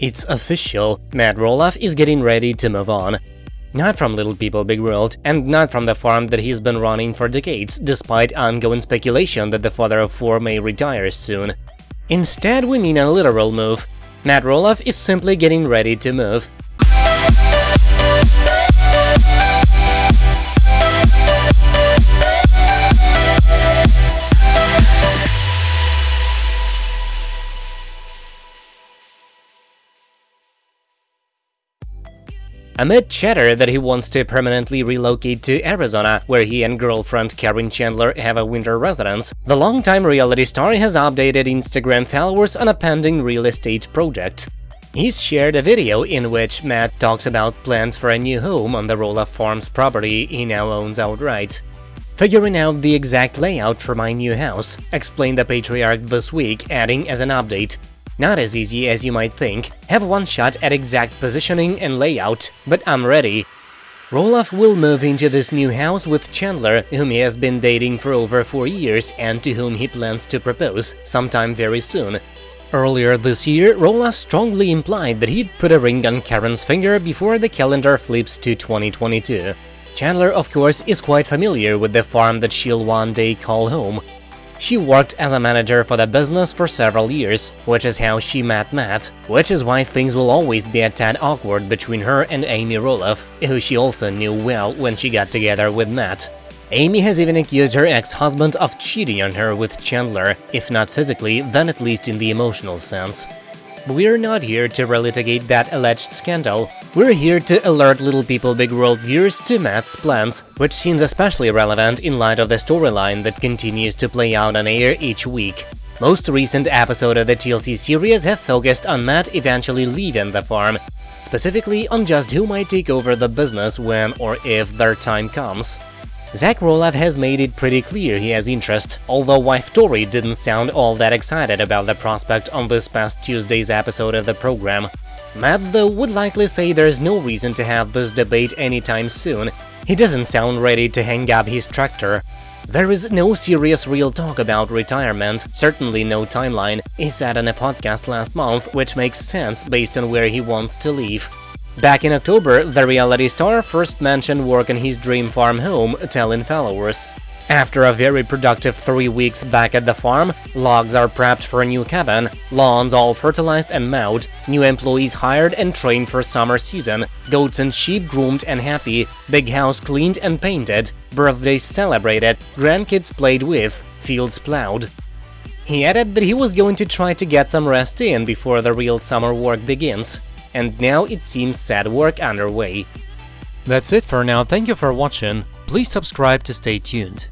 It's official, Matt Roloff is getting ready to move on. Not from Little People Big World, and not from the farm that he's been running for decades, despite ongoing speculation that the father of four may retire soon. Instead, we mean a literal move. Matt Roloff is simply getting ready to move. Amid chatter that he wants to permanently relocate to Arizona, where he and girlfriend Karen Chandler have a winter residence, the longtime reality star has updated Instagram followers on a pending real estate project. He's shared a video in which Matt talks about plans for a new home on the Roloff Farms property he now owns outright. Figuring out the exact layout for my new house, explained the patriarch this week, adding as an update, not as easy as you might think, have one shot at exact positioning and layout, but I'm ready. Roloff will move into this new house with Chandler, whom he has been dating for over four years and to whom he plans to propose sometime very soon. Earlier this year, Roloff strongly implied that he'd put a ring on Karen's finger before the calendar flips to 2022. Chandler, of course, is quite familiar with the farm that she'll one day call home, she worked as a manager for the business for several years, which is how she met Matt, which is why things will always be a tad awkward between her and Amy Roloff, who she also knew well when she got together with Matt. Amy has even accused her ex-husband of cheating on her with Chandler, if not physically, then at least in the emotional sense. We're not here to relitigate that alleged scandal, we're here to alert Little People Big World viewers to Matt's plans, which seems especially relevant in light of the storyline that continues to play out on air each week. Most recent episodes of the TLC series have focused on Matt eventually leaving the farm, specifically on just who might take over the business when or if their time comes. Zach Roloff has made it pretty clear he has interest, although wife Tori didn't sound all that excited about the prospect on this past Tuesday's episode of the program. Matt, though, would likely say there's no reason to have this debate anytime soon. He doesn't sound ready to hang up his tractor. There is no serious real talk about retirement, certainly no timeline, he said on a podcast last month, which makes sense based on where he wants to live. Back in October, the reality star first mentioned work on his dream farm home, telling followers. After a very productive three weeks back at the farm, logs are prepped for a new cabin, lawns all fertilized and mowed, new employees hired and trained for summer season, goats and sheep groomed and happy, big house cleaned and painted, birthdays celebrated, grandkids played with, fields plowed. He added that he was going to try to get some rest in before the real summer work begins and now it seems sad work underway. That's it for now, thank you for watching, please subscribe to stay tuned.